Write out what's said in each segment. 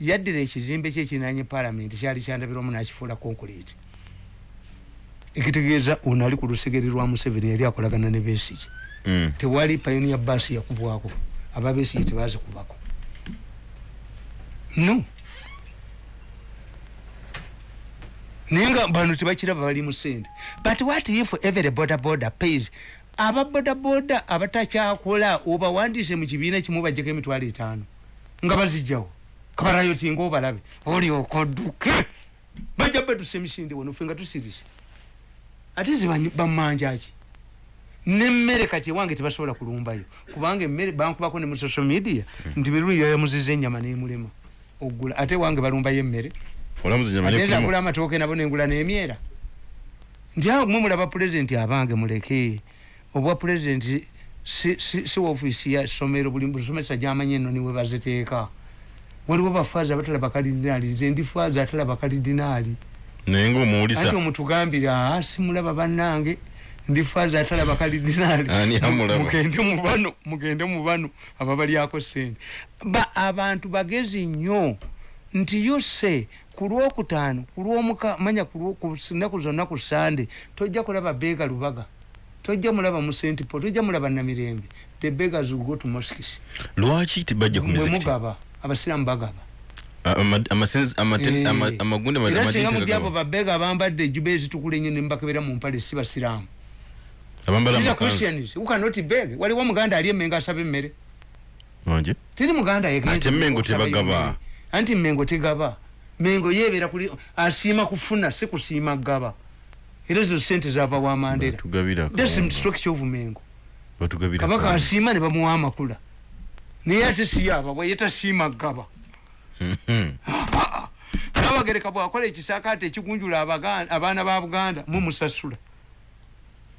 yaddira ekizimbe kye kinanye palamenti kyali kyandabirwamu nakifuula concrete. Ekitegeeza ono ali ku lusegere lwa museveni yali akolagana ne besigi Mm. tewali pioneer bus yakubwako. Ababesigi tebazikubako no. Naye nga bano tebakiraba bali mu sente but what if every border border pays? Aba boda boda abatakyakola obawandiise mu kibiina kimu bajjeko emitwalo etaano nga bazijjawo kabalayo tinga obalabe olyoka odduke bajja badusa emisinde wano fe nga tusirise. Ate zibamanjaki nemmere kati ewange tebasobola kulumbayo. Kubanga emmere bankubako ne mu social media nti mirulu yayamuziza ennyama nemulema. Ogula ate wange balumbayo emmere. Nzagula amatooke nabo nengula n'emyera. Nti awo mwe mulaba pulezidenti abange muleke. Obwa pulezidenti si, si, si ofiisi ya somero buli busomesa gyamanye eno niwe baziteeka waliwo bafaazi abatalaba kalidinaali nze ndi faazi atalaba kalidinaali naye ati ngaomuwulisa omutugambire aa simulaba bannange ndi faazi atalaba kalidinaali mugende mu bano mugende mu bano ababalyako sente ba abantu bagezi nnyo nti yose ku lwokutaano ku lwomuka manya ku nnaku zonna ku sande tojja kulaba beega lubaga tojja mulaba mu st paul tojja mulaba namirembe the beggars will go to mosques. Lwaki tibajja ku mugaba abasiraamu bagaba. Eh. era singa muli abo tegagaba. babeega bambadde ejuba ezitukula ennyo nembakebera mu mpale si basiraamu. Beg. waliwo muganda ali emengo asaba emmere. Teri muganda anti mengo tegaba. Mengo yebeera kuli asiima kufuna si kusiima gaba. Era ezo sente zava wa mandera thats akawunga. structure of mengo batugabira kabaka asiima ne bamuwa amakula naye ate siyaba bwe yetasiima gaba nabagereka bwakola ekisakaate ekigunjula abaana ba buganda mumusasula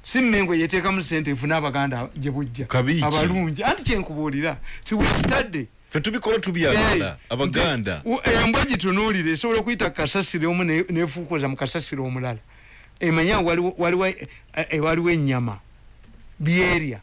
si mmengo yeteekamu sente efuna abaganda gye bujja. Abalungi. Anti kyenkubuulira tiwekitadde ffe tubikola tubyagala abaganda. embwa gitunuulire esobola okuyita kukasasiro omu ne- nefuukoza mu kasasiro omulala. Emanya waliwo- eh, waliwo ennyama. Byerya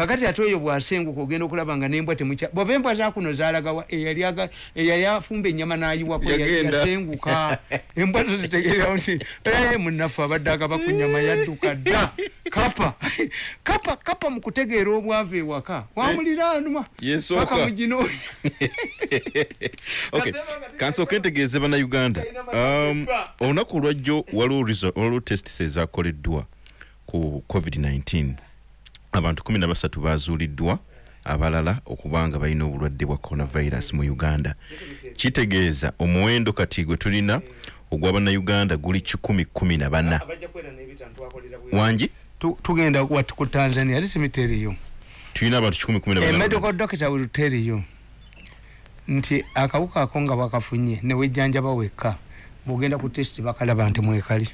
kakati ate oyo bwasenguka ogenda okulaba nga nembwa temukya bwaba embwa zakuno zalagawa eyali aga- eyali afumba ennyama nayiwako yasenguka. Embwa zo zitegererawo nti "Eh, munnaffe abadde agaba ku nyama yadduka dda. Kapa kapa kapa mu kutegeera obwavu ewaka. Wamuliraanwa paka muginoonya Okay, kansooke ntegeeze bannayuganda. Um, olunaku olwajjo waliwo result- waliwo testis ezakoleddwa ku covid-19 abantu 13 bazuuliddwa abalala okuba nga balina obulwadde bwa coronavirus mu uganda. Kitegeeza omuwendo kati gwe tulina ogwa bannayuganda guli 114 wangi Tu- tugenda wat ku tanzania you tulina abantu a 114 medical doctor will tell you nti akawuka ako nga bwakafunye newejjanjaba wekka bwogenda ku test bakalaba nti mwekali.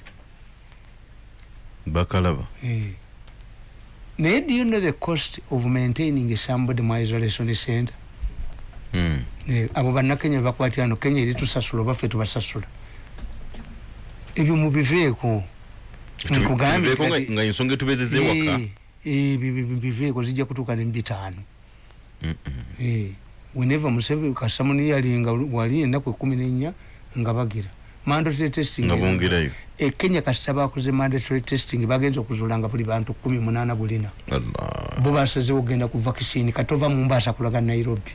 Bakalaba? Eh. Naye do you know the cost of maintaining somebody mu isolation center? Hmm. Eh, abo bannakenya bebakwatira ano kenya eri tusasula oba ffe tubasasula ebyo mubiveeko Nkugambye Tubiveeko nga- kati- nga ensonga etubezeza ewaka? Biveeko zijja kutuuka ne mubitaano Eh, whenever museveni kasamuni yalinga wali ennaku ekumi nenya nga bagira mandatory testing nga bongerayo e kenya kasita bakoze mandatory testing bagenza okuzuula nga buli bantu kumi munaana bulina allah. Bo basazewo okgenda ku vaccine katova mumbaasa kulaga nairobi.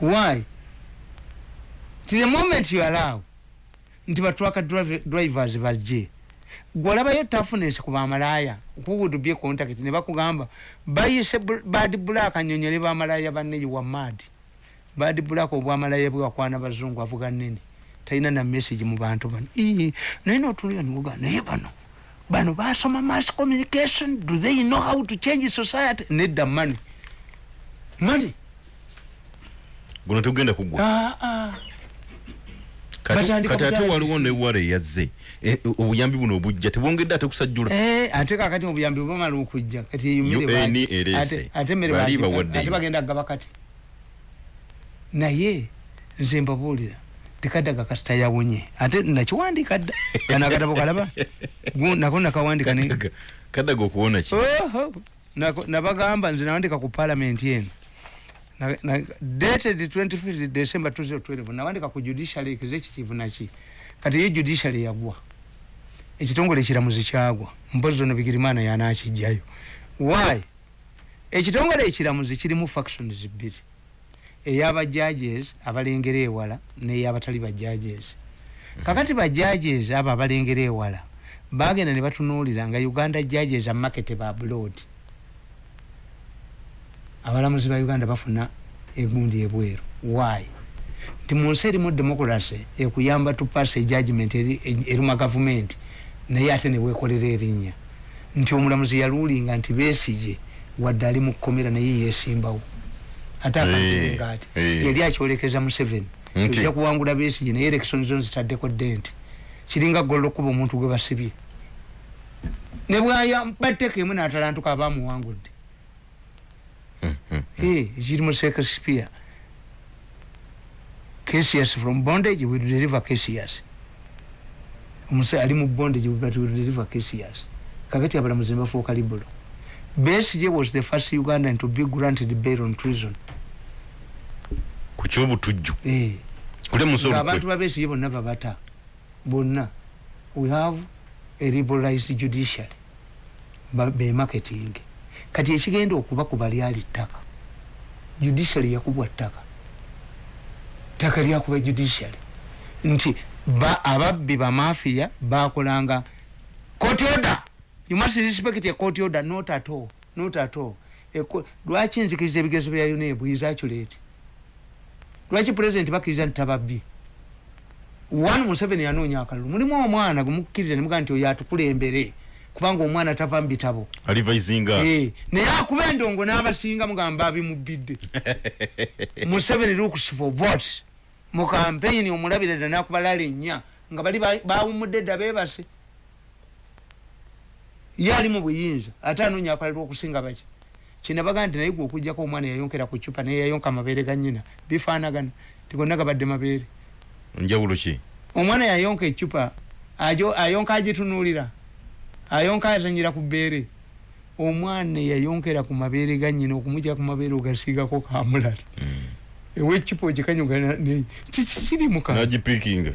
Why? Ti the moment you allow. Nti batwaka drive- drivers bajje. Gwolabayo tafunensi ku bamalaaya. Kuwudubye contact? Ne bakugamba bayise bad black anyonyole bamalaaya banne wa mad. Bad black obwamalaaya bwewakwana bazungu avuga nene talina na message mu bantu bano. Naye notunulira niwoga naye bano bano basoma mass communication. Do they know how to change society? Nedda money. Money. Guno tegenda kugwa. Ah, ah. kati ate waliwo newala eyazze. E, obuyambi buno obujja. Tebwongedde ate kusajjula Eh, ate kakati mubuyambi bwamala okujja. Kati eyo mmere UN baagi- ereese. ate- ate emmere Bali bawaddeyo. bagenda gaba kati. Naye nze mbabuulira tekadaga kasita yawonye ate nakiwandika dda. Kano akatabo kalaba? Nako nakawandika Kadaga- okuwona ki nabagamba nze nawandika ku palamenti eno. Dated 25 december 2012 nawandika ku judiciary executive naki kati ye judiciary yagwa ekitongole ekiramuzi kyagwa mpozi zono bigirimana yanakijjayo. Why? Ekitongole ekiramuzi kirimu factions bbiri eyaba judges abalengera ewala neyabatali ba judges. Kakati ba judges abo abalengera ewala bagenda ne batunuulira nga uganda judges amakete ba blood abalamuzi ba uganda bafuna egundi ebweru. Why? Nti mu nsi erimu democracy ekuyamba tupasa eri- eruma gavumenti naye ate newekolera erinnya. Nti omulamuzi yaluulinga nti besije wadde ali mu kkomera naye yesimbawo ate akaga ati eh. yali akyolekeza museveni. Nti? ojja kuwangula besije naye erekisoni zo zitaddeko denti kiringa gollo okuba omuntu gwe basibye. Ne bwaya batteka emu n'atalantuka abamuwangudde Eh, kiri mu shakespeare. Casius from bondage will deliver casius omuse ali mu bondage but will deliver casius kakati abalamuzi bafuuka libulo besije was the first ugandan to be granted bail on treason ku kyobutujju Eh. kule musi ng'abantu olukwe babesije bonna babata. Bonna. We have a liberalized judiciary. Ba- bemarketing kati ekigenda okuba ku bali ali ttaka. Judiciary yakubwa ttaka. Ttaka lyakuba judiciary. Nti ba ababbi bamafiya bakolanga court order. You must respect a court order not at all not at all. Eko- lwaki nzikiriza ebigezo bya unebu is accurate lwaki president bakkiriza nti tababbi? One museveni yanoonya akalulu. Mulimu omwana gumukkiriza nemugaa nti oyo atukulembere kubanga omwana tava mu bitabo. Alivisinga Eh, naye akuba endongo n'abasinga mugamba abimubbidde. Museveni looks for votes. Mu campaign omulabire dda nakubalala ennya nga bali ba- bawumudde dda beebase. Ye ali mu buyinza ate anoonya akalulu okusinga baki kinabaga nti naye gwe okugjako omwana yayonkera ku cupa naye yayonka amabeere ga nnyina. Bifaanagana. Tigonna gabadde mabeere. Njawulo ki? Omwana yayonka ecupa ayonka agitunuulira. Ayonka azanyira ku bbeere. Omwana yayonkera ku mabeere ga nyina okumujja ku mabeere ogasiigako kamulali ewecupa ogikanyugana kikiri muka nagipikinga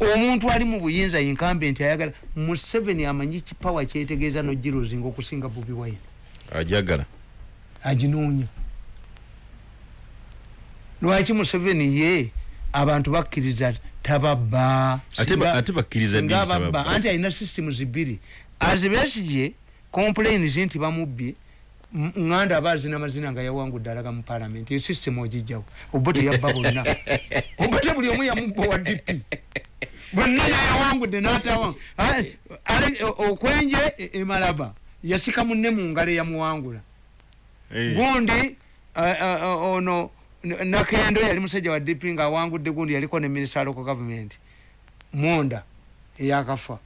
omuntu ali mu buyinza yinkambe nti ayagala. Museveni amanyi kipawa kyetegeeza nogirozinga okusinga bobi wine? Ajagala aginoonya lwaki museveni ye abantu bakkiriza tababba Ate ba- ate bakkiriza Singa ddi tababba? ababba, anti alina systems zibiri. Azibesije complains nti bamubbye nganda aba azina amazina nga yawangudde alaga mu palamenti eyo system ogijjawo. Obote yabba bonna. Obote buli omu yamubba wa dp bonna yayawangudde n'atawa okwenje e- emalaba yasika munne mu ngalo eyamuwangula gundi ono nakendo yali musajja wa dp nga awangudde gundi yaliko ne minister local government. Munda eyakafa.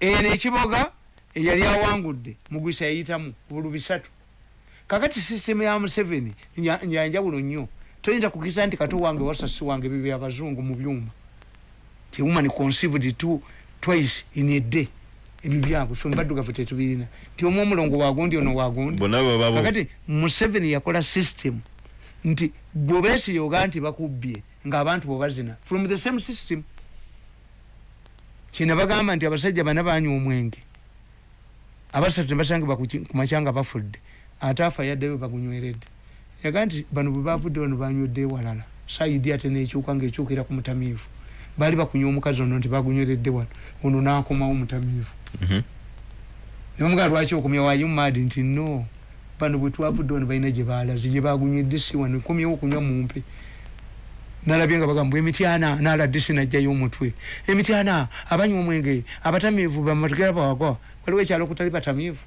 Eno ekiboga eyali awangudde mugwisa yayitamu bulu bisatu kakati sisitemu ya museveni yanjawulo nnyo. Toyinza kukisa nti kato wange wasasi wange bibya abazungu mu byuma. Ti woman conceived two, twice in a day ebyo byabwe fe mbaddugavu tetubirina. Nti omu omulongo wagundi ono wagundi. Bonna bababo kakati museveni yakola system. Nti bwobesiyoga nti bakubbye ngaabantu bwebazina from the same system kina bagamba nti abasajja bana banywa omwenge. Abasatu nebasangibwa ku ki- ku makyanga bafudde. Ate afa yaddeyo bagunyweredde yaga nti bano bwe bavudde wano banywedde ewalala saidi ate nekyuka ngaekyukira ku mutamiivu. Baali bakunywa omukazi ono nti bagunyweredde wano. Ono nakomawo mutamiivu Mhm. nomugaa lwaki okomya wayu mad nti no bano bwe twavudde wano balina gye baalaze gye bagunywedde si wano komyewo okunywa mumpe nalabye nga bagamba emityana naladde sinajjayo omutwe. Emityana abanywa omwenge abatamiivu bamatugera bawagwa waliwo ekyalo kutali batamiivu?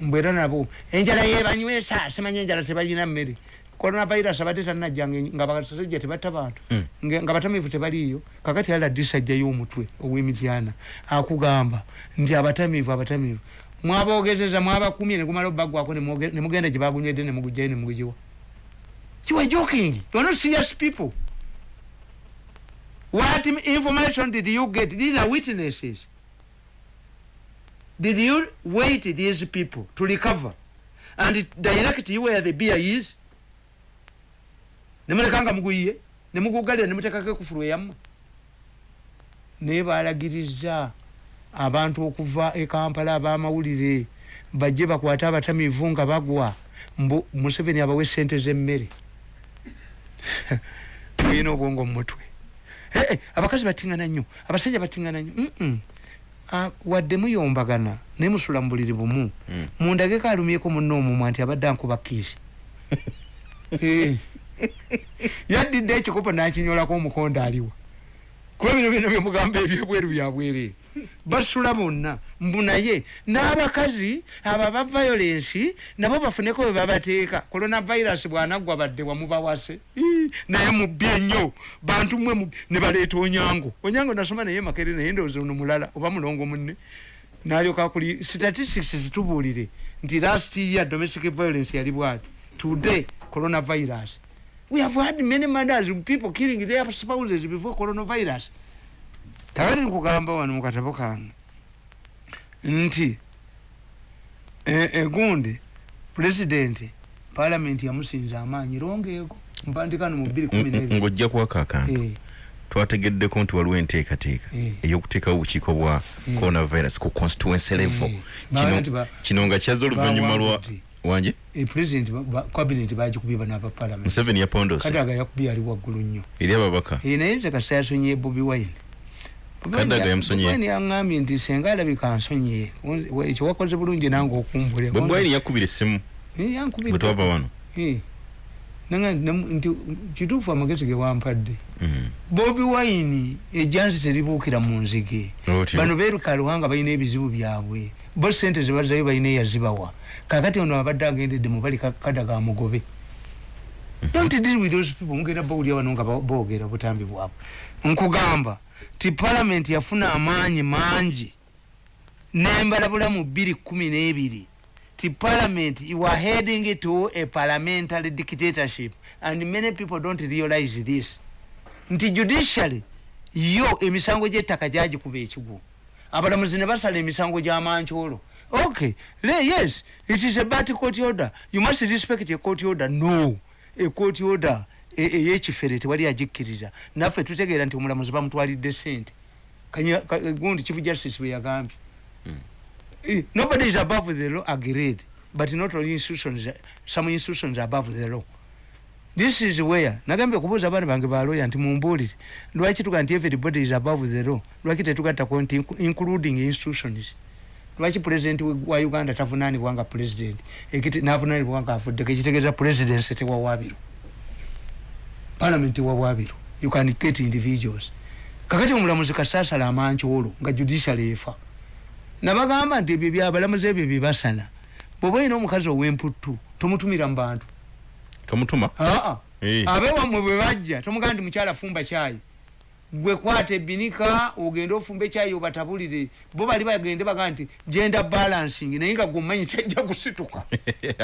Mbwera nabo enjala yebanywesa simanye enjala tebalina mmere coronavirus abadde tanajjanga nga basajja tebatta bantu. Mm. Nge- nga batamiivu tebaliiyo. Kakati aladde sajjayo omutwe ow'emityana akugamba nti abatamiivu abatamiivu mwaboogezeza mwabakumye negumala obbagwako ne mugenda gye bagunywedde ne mugujjayo ne mugugiwa you were joking. You are not serious people. What information did you get? These are witnesses. Did you wait these people to recover? And direct you where the beer is nemulekanga muguyiye nemugugalira nemutekako ekufulu eyammwe. Naye balagiriza abantu okuva ekampala abamawulire bajje bakwate abatamivu nga bagwa. Mbu museveni abawe sente zemmere. Tuyina obwongo mumutwe Eh, eh, abakazi batingana nnyo abasajja batingana nnyo. Wadde muyombagana naye musula mu buliri bumu. Mm. mundageko alumyeko munno omumwa nti abadde ankuba kiisi Eh. yaddidde ekikopo nakinyolako omukondo aliwa kuba bino byona byemugamba ebyebweru byabwere basula bonna mbu naye n'abakazi abo aba violensi nabo bafuneko bwe babateeka. Coronavirus bwanaggwa badde wamubawase naye mubbi ennyo. Bantu mwe ne baleeta onyango. Onyango nasoma naye makere naye ndowooza ono mulala oba mulongo munne. Nalyoka kuli statistics zitubuulire nti last year domestic violence yali bwati. Today coronavirus we have had many murders people killing their spouses before coronavirus kakati nkugamba wano mukatabo kange nti e- egundi pulezidenti palamenti yamusinza amaanyi longeeko mpandikano mu bbiri kumi nebiri ng'ojja kwako akantu Eh, twategeddeko nti waliwo enteekateeka Eh. ey'okuteekawo obukiiko bwa Eh. coronavirus ku constituency level. Kino- nga kyaza oluvannyuma lwa. Wanje? E president cabinet bagikubye bano aba palamenti museveni yapondose kadaga yakubye ali waggulu nnyo. Eri ababaka? Eh, naye nze kasi yasonyiye bobi wine. Bobi Wine Kadaga ya- yamusonyiye? Bobi Wine yaŋŋambye nti senga alabika ansonyiye ekyo wakoze bulungi nange okumbulya bwe bwayini yakubira essimu. Eh, yankubidde. bwe twava wano. Eh. Nanga nti kituufu amagezi ge wampadde. Mhm. bobi wine ejansi teribuukira mu nzige. Otyo. bano beeruka luwanga balina ebizibu byabwe. Bo sente zebazayo balina eyazibawa kakati ono abadde agendedde mubali ka- kadaga mugobe. Don't deal with those people. Mugenda bawulira wano nga boogera butambi bwabwe. Nkugamba ti parliament yafuna amaanyi mangi. Nembalabulamu bbiri kumi n'ebiri. Ti parliament you are heading to a parliamentary dictatorship and many people don't realize this. Nti judicially yo emisango gy'ettaka gyagikuba ekigwo abalamuzi ne basala emisango gy'amankyolo okay le yes it is a bad court order. You must respect a court order. No a court order e- ey'ekifere tewali agikkiriza naffe tutegeera nti omulamuzi bamutwalidde sente. Gundi chief justice bwe yagambye. Eh, nobody is above the law agreed but not all institutions some institutions above the law. This is where nagambye okubuuza abaana bange baloya nti mumbuulire lwaki tuga nti everybody is above the law? Lwaki tetugattako nti inc- including institutions lwaki president wa uganda tavunaanibwa nga president? Ekiti navunaanibwa nga afuddeko ekitegeeza presidency tewawaabiro parliament tewawaabiro you can get individuals. Kakati omulamuzi kasaasala amankyolo nga judicial efa nabagamba nti ebyo byabalamuzi ebyo byebasala bweoba olina omukazi ow'emputtu tomutumira mu bantu. Tomutuma? Aa Eh. abewammwe bwe bajja tomugamba nti mukyala fumba kyayi gwe kwata ebinika ogende ofumba ekyayi obatabulire. Bo bali bagende baga nti genda balancing naye nga gwemanyi kyajja kusituka.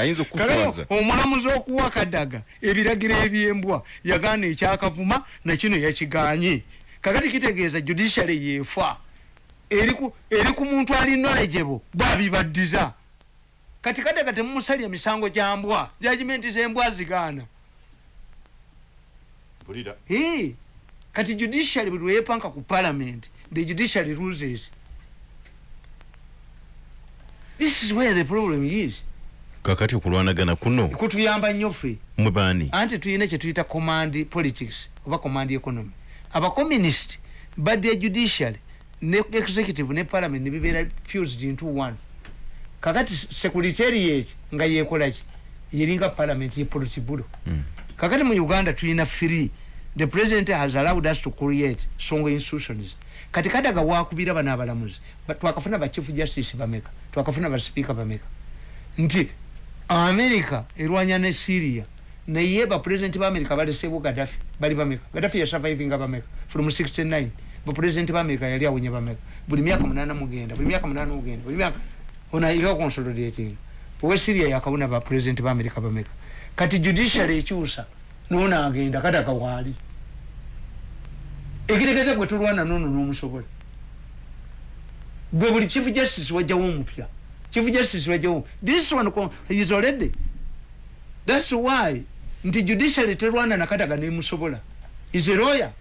Omulamuzi okuwa kadaga ebiragiro ebyembwa yagaana ekyakavuma nakino yakiganye. Kakati kitegeeza judiciary yefa eri ku- muntu ali knowledgeable bwabibaddiza. Kati kadaga temumusalya misango gya mbwa jajimenti zembwa zigaana. Hey, kati judiciary buli lweyepanka ku parliament the judiciary loses this is where the problem is. Kakati okulwanagana kuno kutuyamba nnyo ffe. mwe baani? Anti tulina kyetuyita command politics oba command economy. Abacommunist badde judiciary ne executive ne parliament nebibeera fused into one. Kakati secretariat nga yekolaki yeringa parliament yepolitibulo Mm. kakati mu uganda tulina free the president has allowed us to create songo institutions. Kati kadaga wakubira bano abalamuzi Ba- twakafuna ba chief justice bameka twakafuna ba speaker bameka. Nti america erwanya ne syria naye bapresident ba america balesebwo gadafi bali bameka. Gadafi yasurvivinga bameka from 69 bapresident ba america yali awonye bameka. Buli myaka munana mugenda buli myaka munana mugenda buli myaka onaiga consolidating. Owe syria yakabona bapresident ba america bameka. Kati judiciary ekyusa nono agenda kadaga waali ekitegeeza gwe tulwana nono n'omusobola. Gwe buli chief justice wajjawo omupya. Chief justice wajjawo this one is already. That's why nti judiciary terwana nakataga nemusobola. Is a lawyer.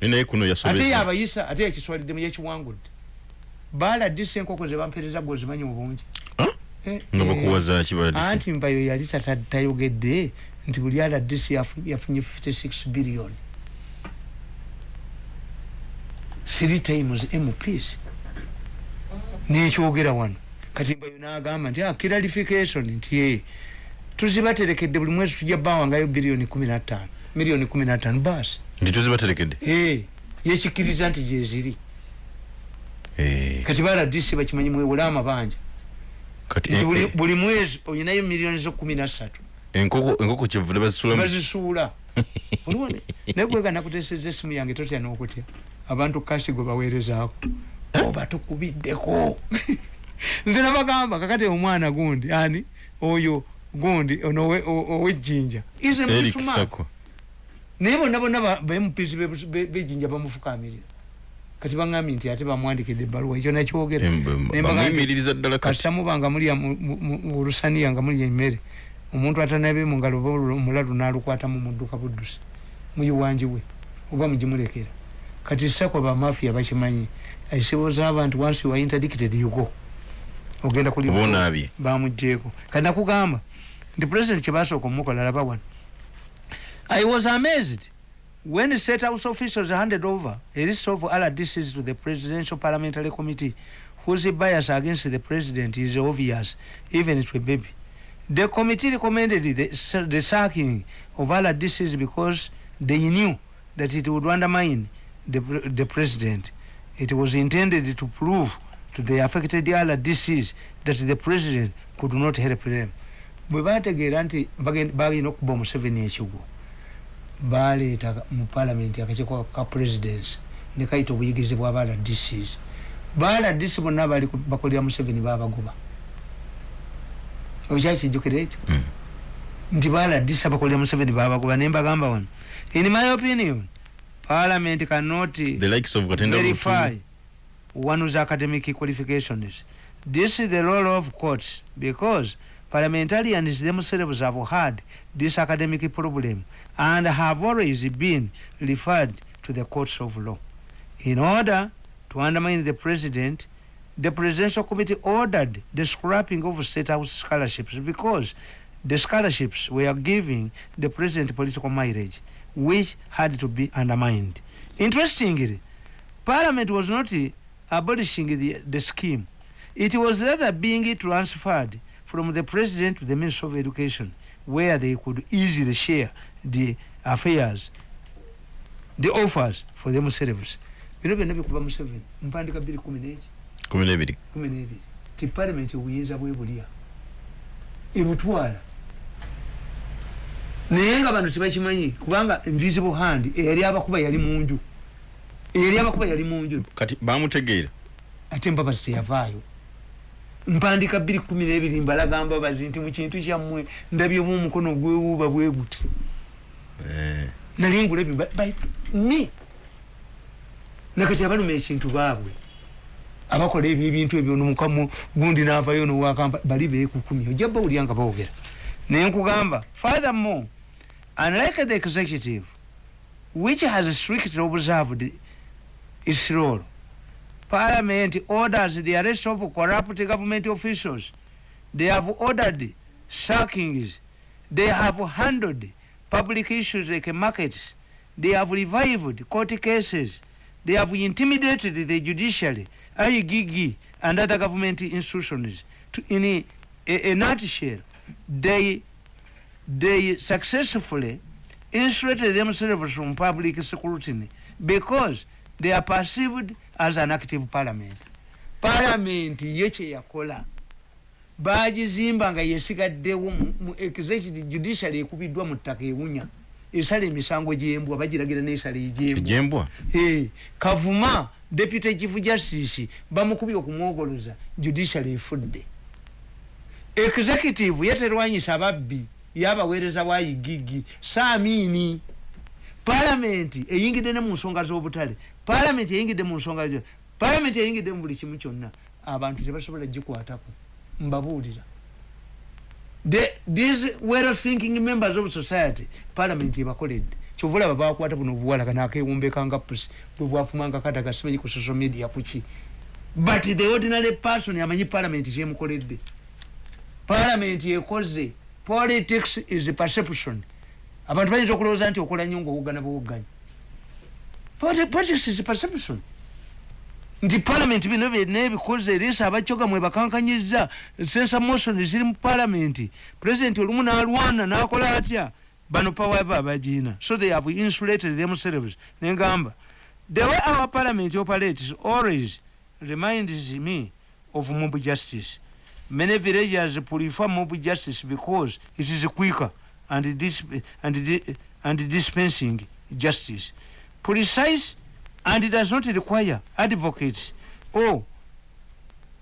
Naye kuno ate yasobeza yabayisa ate yakiswaliddemu yekiwangudde baala disa enkoko zebampereza gwe ozimanyi obungi? Eh, nga eh, bakuwaza kibaladise anti mbayo yali tayogedde nti buli ala disi yafu- yafunye 56 billion. Three times mps nekyogera wano. Kati mbayo nagamba nti ah, clarification. Nti ye tuzibaterekedde buli mwezi tujja bawangayo biliyoni 15 miliyoni 15 basi nti tuzibaterekedde? Eh, yekikkiriza nti gyeziri Eh, kati bala disi bakimanyi mwewole amabanja eh, buli- eh, mwezi olinayo miliyoni zo kumi nasatu enkoko enkoko kyevudde bazisulamu bazisuula. Olwone naye gwega nakuteseza esimu yange totya n'okutya. Abantu kasi gwe baweerezaako. Oba tukubiddeko. Nze nabagamba kakati omwana gundi ani? Oyo gundi ono owejjinja ize eric musuma. Sako naye bonna bonna ba- bempisi be- be- bejjinja bamufukamirira. Kati baŋambye nti ate bamwandikidde ebbaluwa ekyo nakyogera Em- em- Naye mbagamba nti- bamuyimiriza ddala kati. kasita muba nga mulya mu- mu- mu- mu lusaniya nga mulya emmere omuntu atanabe mu ngalo omulalu n'alukwatamu mudduka buddusi muyiwanjiwe oba mugimulekera? Kati sakwa bamafiya bakimanyi aisiboza abantu once you are interdicted you go ogenda kuli Oba onaabye. bamugjeeko kati nakugamba nti president kyebasooka omukola laba wano. I was amazed when state house officials handed over a list of rdcs to the presidential parliamentary committee whose bias against the president is obvious even to a baby the committee recommended the, the sacking of rdcs because they knew that it would undermine the, the president. It was intended to prove to the affected rdcs that the president could not help them. Bwe bategeera nti balina okuba omuseveni ekigwo baleeta mu palamenti akakiiko ka presidence ne kayita obuyigizi bwa bala dcs bala dc bonna bakolera museveni babagoba okyakijjukira ekyo Mm. nti bala dc abakolera museveni babagoba ne mbagamba wano in my opinion parliament cannot the likes of katenda verify Lutu, one's academic qualifications. This is the role of courts because parliamentarians themselves have had this academic problem and have always been referred to the courts of law. In order to undermine the president, the presidential committee ordered the scrapping of state house scholarships because the scholarships were giving the president political mileage, which had to be undermined. Interestingly, Parliament was not uh, abolishing the, the scheme. It was rather being transferred from the President to the Minister of Education, where they could easily share the affairs, the offers for themselves. bino byonna kumi n'ebiri kumi n'ebiri ti palamenti obuyinza bwe bulya ebutwala naye nga bano tebakimanyi kubanga invisible hand eyali abakuba yali munju. Eyali abakuba yali munju. Kati bamutegeera. Ate mbabazi teyavaayo. Mpandika bbiri kumi n'ebiri mbalaga mbabazi nti mu kintu kyammwe ndabyemu omukono gwewuuba bwe guti. Eh, nali ngulabye ba- by me. Nakati abaluma ekintu baabwe abakola ebyo ebintu ebyo nomukamu gundi naavayo nowakamba bali beekukumi ojja bawulya nga bawogera naye nkugamba furthermore unlike the executive which has strictly observed its role parliament orders the arrest of corrupt government officials. They have ordered sackings. They have handled public issues like markets. They have revived court cases. They have intimidated the judiciary igg and other government institutions to, in a, a, a nutshell they they successfully insulated themselves from public scrutiny because they are perceived as an active parliament. Parliament ye kyeyakola bagizimba nga yesigaddewo mu executive judiciary ekubiddwa mu ttaka ewunya esala emisango gyembwa bagiragira nesala egyembwa Eh, kavuma deputy chief justice bamukubye okumwogoloza judiciary efudde. Executive yaterwanyisa ababbi yabaweereza bwayigigi saamiini palamenti eyingidde ne mu nsonga z'obutale palamenti eyingidde mu nsonga palamenti eyingidde mu buli kimu kyonna abantu tebasobola gikwatako. Mbabuulira the, these well thinking members of society parliament ebakoledde kyova olaba bakwata buno obuwala kana akewumbekanga pusi bwe bwafumanga kata gasimanyi ku social media kuki? But the ordinary person amanyi parliament kyemukoledde parliament ekoze. Politics is perception. Abantu bayinza okulowooza nti okola nnyo ngaowugana bwowuganya Politi- politics is perception nti parliament bino byonna ebikoze eriisa abakyoga mwe bakankanyiza sensa motion ziri mu parliament. President olumu n'alwana n'akola atya? Bano power ba abagiina so they have insulated themselves. Nengamba the way our parliament operates always reminds me of mob justice. Many villagers prefer mob justice because it is quicker and, dis and, di and dispensing justice. Precise and does not require advocates or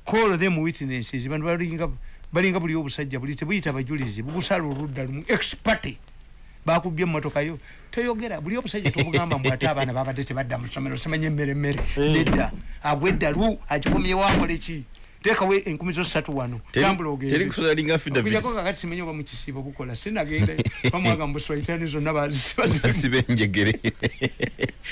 call them witnesses. Bantu balinga balinga buli obusajja buli tebuyita abajulizi bugusala oludda lumu. Expate bakubye emotoka yo. Toyogera buli obusajja tobugamba mbw ate abaana babadde tebadda mu ssomero simanye emmere emmere. Nedda. Agwedda lu agikomyewo akole ki? Teekawo enkumi zo ssatu wano tambula ogende teri kusalinga affidavits. Okujjako kakati simenye oba mukisiibo bukola sinagenda. Bamwaga mu buswaitani zonna bazi- bazi- basiba enjegere